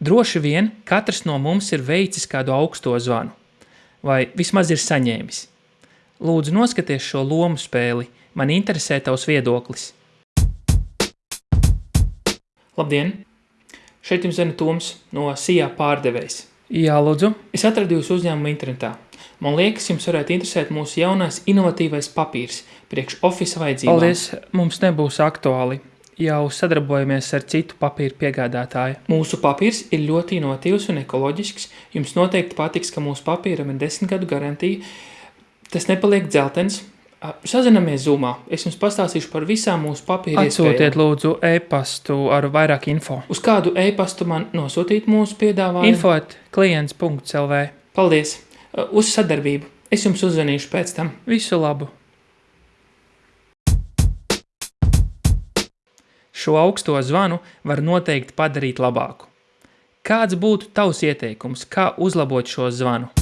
Droši vien katrs no mums ir veicis kādu augsto zvanu, vai vismaz ir saņēmis. Lūdzu, noskaties šo lomu spēli. Man interesē tavs viedoklis. Labdien! Šeit jums zina Toms no SIA pārdevējs. Jā, lūdzu. Es atradu jūsu uzņēmumu internetā. Man liekas, jums varētu interesēt mūsu jaunais inovatīvais papīrs priekš ofisa vajadzībām. Paldies, mums nebūs aktuāli jau sadarbojamies ar citu papīru piegādātāju. Mūsu papīrs ir ļoti inovatīvs un ekoloģisks. Jums noteikti patiks, ka mūsu papīram ir desmit gadu garantija. Tas nepaliek dzeltens. Sazinamies Zoomā. Es jums pastāstīšu par visām mūsu papīra Atsūtiet lūdzu e-pastu ar vairāk info. Uz kādu e-pastu man nosūtīt mūsu piedāvājumu? Info at klients.lv Paldies! Uz sadarbību! Es jums uzzvanīšu pēc tam. Visu labu! Šo augsto zvanu var noteikti padarīt labāku. Kāds būtu tavs ieteikums, kā uzlabot šo zvanu?